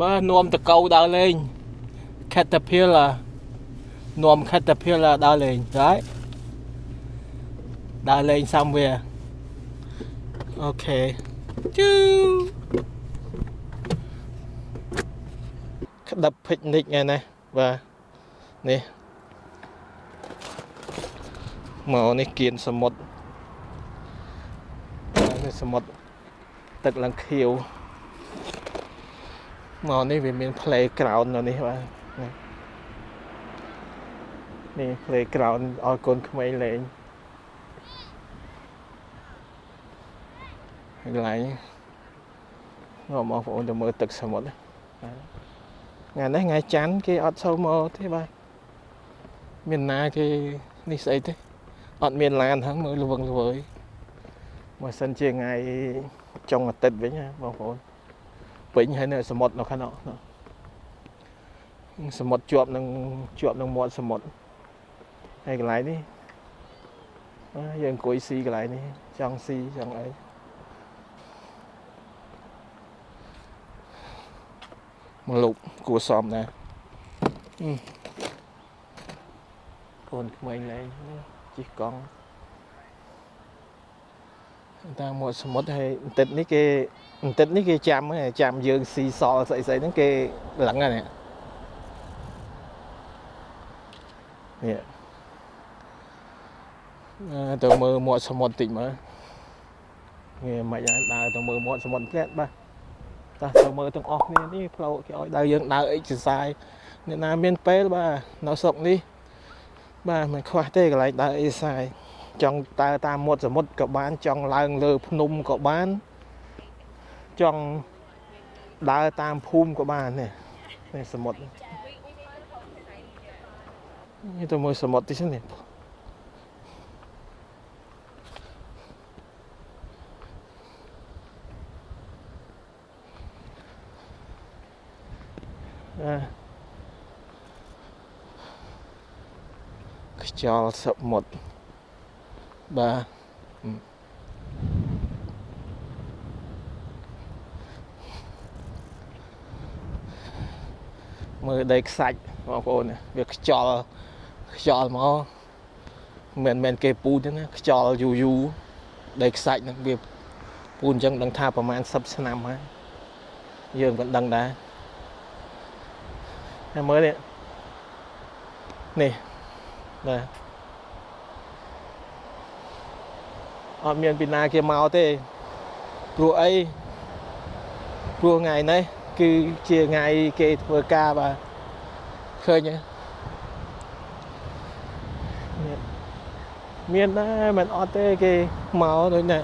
បាទនាំតកៅដើរលេង Caterpillar នាំ Caterpillar ដើរលេងហើយដើរលេង somewhere អូខេជូក្តាប់ picnic ថ្ងៃនេះបាទនេះមកនេះគៀនសមុទ្រនេះសមុទ្រទឹកឡើងខៀវ មកនេះវាមាន playground នៅនេះបាទនេះ playground ឲ្យកូនក្មេងលេងកន្លែងមកបងប្អូនទៅមើលទឹកសមុទ្រថ្ងៃនេះថ្ងៃច័ន្ទគេអត់សូវមកទេបាទមានណាគេនេះស្អីទេអត់មានឡានហ្នឹងមើលល្វឹងល្វើយបើសិនជាថ្ងៃចុងអាទិត្យវិញណាបងប្អូន ពេញហើយនៅសមុទ្រនៅខាងនោះសមុទ្រជាប់នឹងជាប់នឹងមាត់សមុទ្រហើយកន្លែងនេះយើងអង្គុយស៊ីកន្លែងនេះចង់ស៊ីចង់អីមកលោកគួសមដែរកូនក្មេងលេងជិះកង់ តាមមាត់សមុទ្រហើយបន្តិចនេះគេបន្តិចនេះគេចាំចាំយើងស៊ីសល់ស្អីស្អីហ្នឹងគេលឹងហ្នឹងនេះទៅមើលមាត់សមុទ្រតិចមើលងាយមិនហើយដើរទៅមើលមាត់សមុទ្រផ្លែតបាទតោះទៅមើលទាំងអស់គ្នានេះផ្លូវគេឲ្យដើរយើងដើរអិចសរសាយអ្នកណាមានពេលបាទនៅស្រុកនេះបាទមិនខ្វះទេកន្លែងដើរអិចសរសាយ ចង់តើតាមមាត់សមុទ្រក៏បាន ចង់ឡើងលើ ភ្នំក៏បានចង់ដើរតាមភូមិក៏បាននេះនេះសមុទ្រនេះទៅមើលសមុទ្រទីនេះខ្យល់សមុទ្រ បាទមើលដីខ្សាច់បងប្អូនវាខ្យល់ខ្យល់មកមិនមែនគេពូទេណាខ្យល់យូរយូរដីខ្សាច់ហ្នឹងវាពូនអញ្ចឹងដឹងថាប្រហែល10ឆ្នាំហើយយើងក៏ដឹងដែរតែមើលនេះនេះបាទ អត់មានពីណាគេមកទេព្រោះអីព្រោះថ្ងៃនេះគឺជាថ្ងៃគេធ្វើការបាទឃើញមានដែរមិនអត់ទេគេមកដូចនេះ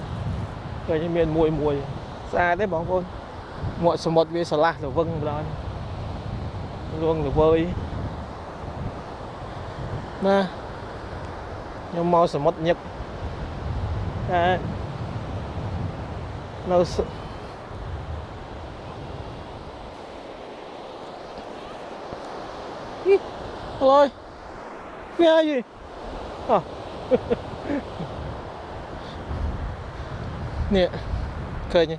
ឃើញមានមួយមួយស្អាតទេបងប្អូនមាត់សមុទ្រវាស្រឡះទៅវឹងម្ដងលួងល្វើយណាខ្ញុំមកសមុទ្រញឹក តែនៅអីឡយវាអីអនេះឃើញ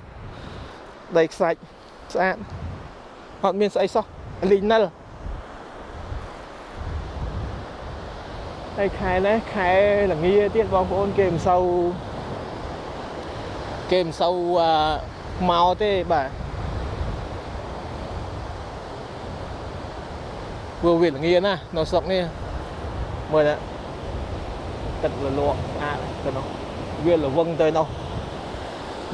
ដីខ្សាច់ស្អាតអត់មានស្អីសោះលីនិលហើយខែនេះខែល្ងាទៀតបងប្អូនគេមិនសូវ គេមិនសូវមកទេបាទព្រោះវាល្ងាណានៅស្រុកនេះមើលណាទឹកលលក់ស្អាតទៅនោះវាល្វឹងទៅនោះ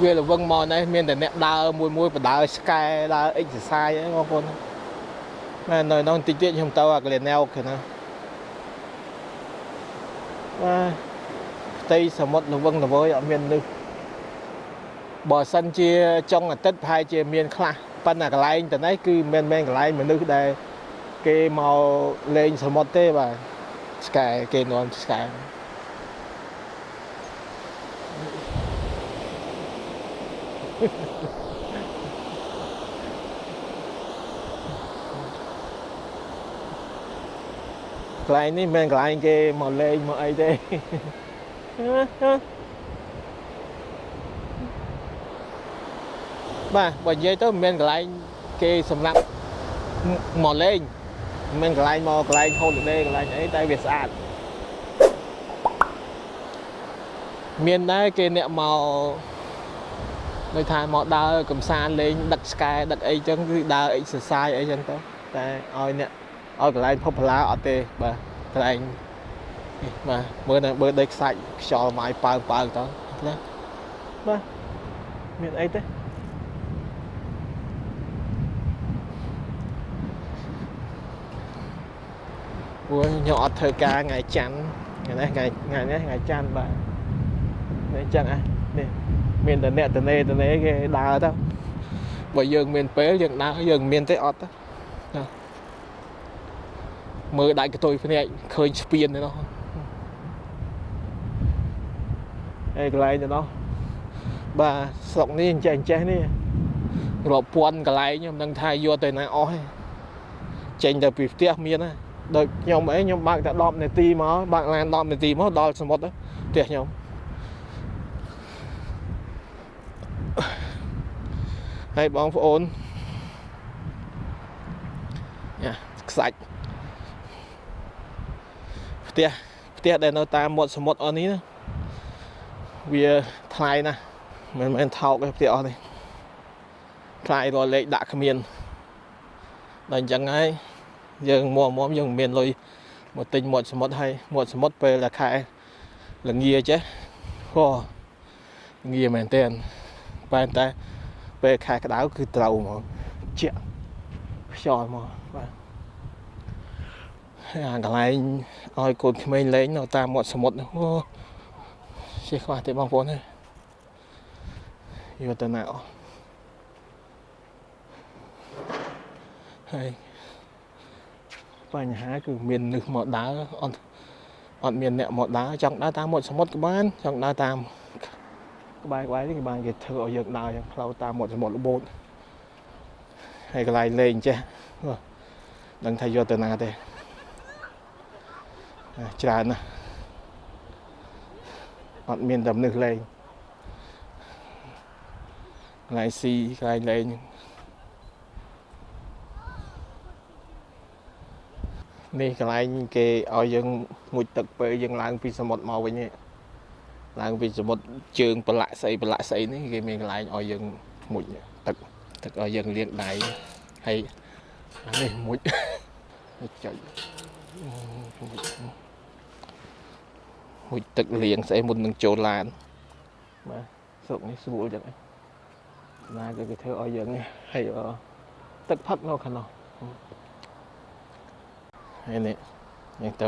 វាល្វឹងមកនេះមានតែអ្នកដើរមួយមួយបដើស្កែដើរអិចសរសាយហ្នឹងបងប្អូនមែននៅនោះតិចទៀតខ្ញុំទៅអាកលៀនណែវគេណាបាទផ្ទៃសមុទ្រល្វឹងល្វើយអត់មានលឹះ បើសិនជាចុងអាទិត្យប្រហែលជាមានខ្លះប៉ុន្តែកន្លែងទៅនេះគឺមិនមែនកន្លែងមនុស្សដែលគេមកលេងសមុទ្រទេបាទស្កែគេនាំស្កែកន្លែងនេះមិនមែនកន្លែងគេមកលេងមកអីទេ បាទបើនិយាយទៅមិនមែនកន្លែងគេសម្រាប់មកលេងមិនកន្លែងមកកន្លែងហូលដេកន្លែងអីតែវាស្អាតមានដែរគេអ្នកមកដូចថាមកដើរកំសាន្តលេងដឹកស្កែដឹកអីចឹងគឺដើរ exercise អីចឹងទៅតែឲ្យអ្នកឲ្យកន្លែង popular អត់ទេបាទកន្លែងនេះបាទមើលនៅបើដីខ្សាច់ខ្យល់ម៉ាយប៉ើប៉ើទៅណាបាទមានអីទេ ព្រោះខ្ញុំអត់ធ្វើការថ្ងៃច័ន្ទថ្ងៃនេះថ្ងៃថ្ងៃនេះថ្ងៃច័ន្ទបាទនេះចឹងហ่ะនេះមានតែអ្នកតនេតនេគេដើរទៅបើយើងមានពេលយើងដើរយើងមានទេអត់ទៅណាមើលដាច់កតុយភ្នែកឃើញស្ពានទេនោះអេកន្លែងទៅនោះបាទស្រុកនេះអញ្ចេះអញ្ចេះនេះរាប់ពាន់កន្លែងខ្ញុំនឹងថាយកទៅណាអស់ទេចេញទៅពីផ្ទះមានណា ដូចខ្ញុំអីខ្ញុំបើកតែ10នាទីមកបើកឡាន10នាទីមកដល់សមុទ្រផ្ទះខ្ញុំហើយបងប្អូនយ៉ាខ្សាច់ផ្ទះផ្ទះដែលនៅតាមមាត់សមុទ្រអស់នេះណាវាថ្លៃណាស់មិនមែនថោកទេផ្ទះអស់នេះថ្លៃរលេខដាក់គ្មានដល់អញ្ចឹងហើយ យើងមួមយើងមិនមានលុយមកទិញមាត់សមុទ្រហើយមាត់សមុទ្រពេលតែខែល្ងាចេះហោងាមែនតើបែរតែពេលខែក្តៅគឺត្រូវហ្មងជាក់ខ្យល់មកបាទអាកន្លែងឲ្យកូនក្មេងលេងនៅតាមមាត់សមុទ្រអូជិះខ្វះទេបងប្អូនហើយយកទៅណាអស់ហើយ បញ្ហាគឺមាននឹកមកដើរអត់អត់មានអ្នកមកដើរចង់ដើរតាមមាត់សមុទ្រក៏បានចង់ដើរតាមក្បែរក្បែរនេះគេបានគេធ្វើឲ្យយើងដើរយ៉ាងផ្លូវតាមមាត់សមុទ្រល្បូតហើយកន្លែងលេងចេះដឹងថាយកទៅណាទេច្រើនណាស់អត់មានតែមនុស្សលេងកន្លែងស៊ីកន្លែងលេង នេះកន្លែងគេឲ្យយើងមុជទឹកពេលយើងឡើងពីសមុទ្រមកវិញនេះឡើងពីសមុទ្រជើងប្រឡាក់ស្អីប្រឡាក់ស្អីនេះគេមានកន្លែងឲ្យយើងមុជទឹកទឹកឲ្យយើងលាងដៃហើយនេះមុជចុចមុជទឹកលាងស្អីមុននឹងចូលឡានបាទស្រុកនេះស្រួលចឹងណាគេគេធ្វើឲ្យយើងហើយទឹកផឹកនៅខាងនោះ ហើយនេះយើងទៅ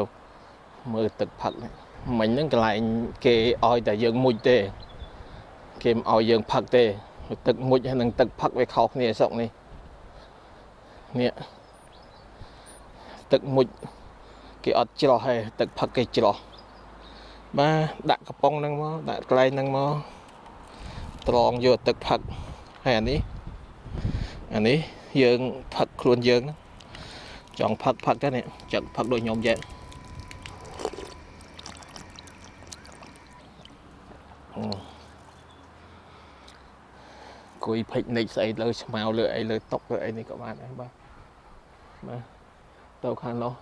មើលទឹកផឹកនេះមិញហ្នឹងកន្លែងគេឲ្យតែយើងមុជទេ គេមិនឲ្យយើងផឹកទេទឹកមុជហើយនឹងទឹកផឹកវាខុសគ្នាស្រុកនេះនេះទឹកមុជគេអត់ច្រោះទេទឹកផឹកគេច្រោះបាទដាក់កំប៉ុងហ្នឹងមកដាក់កន្លែងហ្នឹងមកត្រងយកទឹកផឹកហើយអានេះអានេះយើងផឹកខ្លួនយើងហ្នឹង ចង់ផឹកផឹកទៅនេះចឹកផឹកដូចខ្ញុំយ៉ាងគួយភិចនិចស្អីលើស្មៅលើអីលើតុកលើអីនេះក៏បានដែរបាទបាទទៅខាងនោះ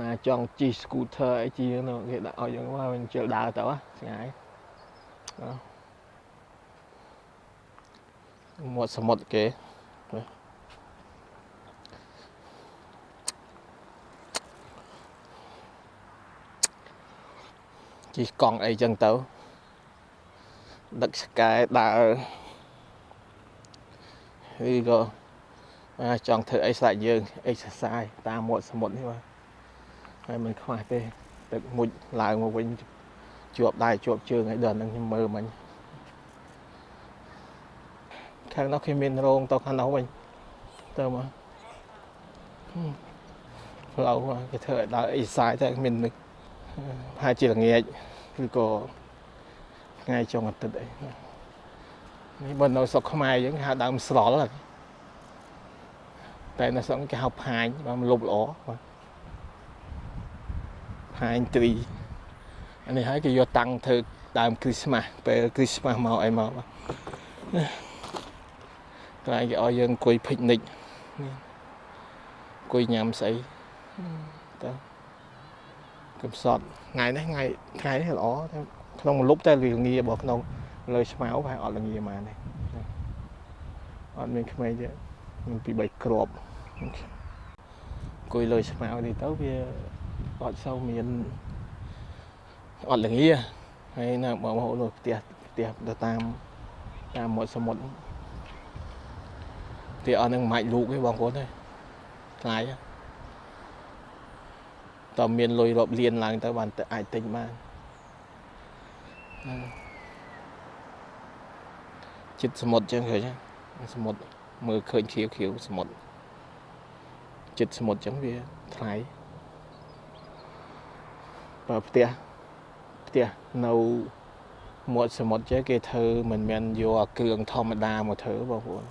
ណាចង់ជិះ scooter អីជិះនោះគេដាក់ឲ្យយើងមកវិញជិលដើរទៅស្ងាយមាត់សមុទ្រគេ ជិះកង់អីចឹងទៅដឹកស្កែដើរឬក៏ចង់ធ្វើអីស្លាច់យើងអេកសសាយតាមមាត់សមុទ្រនេះបាទហើយមិនខ្វះទេទឹកមុជឡើងមកវិញជាប់ដៃជាប់ជើងឲ្យដល់នឹងខ្ញុំមើលមិញខាងនោះគេមានរោងទៅខាងនោះវិញទៅមកផ្លូវគេធ្វើឲ្យដល់អេកសសាយតែមាននឹក ហាក់ជាល្ងាចឬក៏ថ្ងៃចុងអាទិត្យអីនេះបើនៅស្រុកខ្មែរយើងហៅដើមស្រល់តែនៅស្រុកគេហៅផាញបាទលុបល្អបាទផាញទ្រីអានេះហើយគេយកតាំងធ្វើដើមគ្រីស្មាស់ពេលគ្រីស្មាស់មកអីមកបាទកន្លែងគេឲ្យយើងអង្គុយភិកនិចអង្គុយញ៉ាំស្អីតើ កំសត់ថ្ងៃនេះថ្ងៃថ្ងៃនេះល្អតែក្នុងមួយលប់តែវាងារបស់ក្នុងលើឆ្មៅប្រហែលអត់លងាមកនេះអត់មានក្មេងទេមានពី3គ្រាប់អង្គុយលើឆ្មៅនេះទៅវាអត់សូវមានអត់លងាហើយណាបងប្អូនលើផ្ទះផ្ទះទៅតាមតាមមាត់សមុទ្រផ្ទះអស់នឹងមិនអាចលូកទេបងប្អូនទេថ្លៃ តើមានលុយរាប់លានឡើងទៅបានតែអាចទិញបានហ្នឹងចិត្តសមុទ្រចឹងឃើញទេសមុទ្រមើលឃើញខៀវខៀវសមុទ្រចិត្តសមុទ្រចឹងវាថ្លៃបើផ្ទះផ្ទះនៅមាត់សមុទ្រចេះគេធ្វើមិនមែនយកអាគ្រឿងធម្មតាមកធ្វើបងប្អូន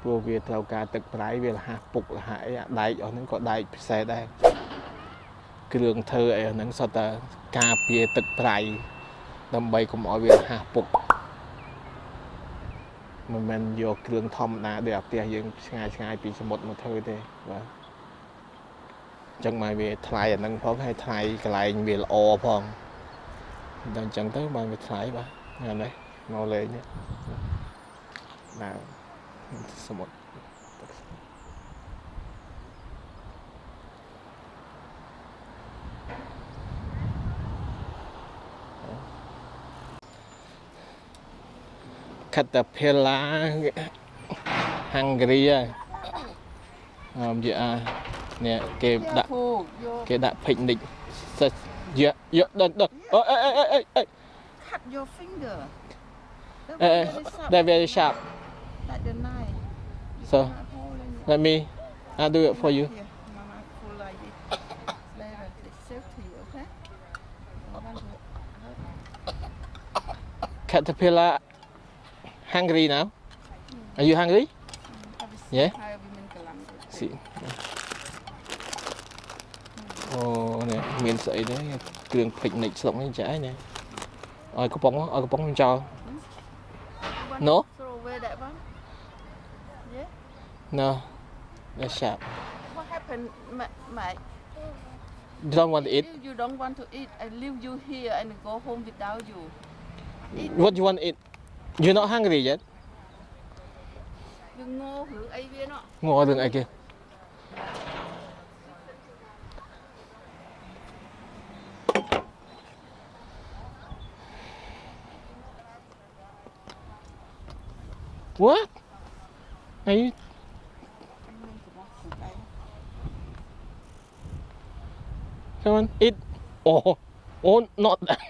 ព្រោះវាត្រូវការទឹកប្រៃវាលះពុកលះអីអាដែកអស់ហ្នឹងក៏ដែកពិសេសដែរ គ្រឿងធ្វើអីហ្នឹងសុទ្ធតែការពារទឹកប្រៃដើម្បីកុំឲ្យវាលះពុកមិនមែនយកគ្រឿងធម្មតាដូចអាផ្ទះយើងឆ្ងាយឆ្ងាយពីសមុទ្រមកធ្វើទេបាទអញ្ចឹងមកវាថ្លៃអាហ្នឹងផងហើយថ្លៃកន្លែងវាល្អផងដល់អញ្ចឹងទៅបានវាថ្លៃបាទហ្នឹងហើយមកលេងនេះណាសមុទ្រ តាភេឡាហាង់គ្រីអមយានេះគេដាក់ Careful, your គេដាក់ picnic សិស្សយកយកដល់ដល់អូអេអេអេអេអេ cut your finger. That Eh, one very sharp. they're very sharp Like the knife. You So, cut a hole in it. let me I do it for you Here, Mama pull like this. There, it's safety, okay? Don't want to caterpillar hungry now are you hungry have a Yeah? higher women kalang. see អូនេះមានស្អីដែរគ្រឿង picnic ស្រុកនេះចាស់នេះឲ្យកំប៉ុងឲ្យកំប៉ុងចោល You want No? to throw away that one? Yeah? no that's sharp What happened, ma- mate? you don't want to eat If you don't want to eat, I leave you here and go home without you. Eat. what you want to eat You're not hungry yet? Ngô đường ai kia What? Are you Come on, eat. Oh, oh, not that.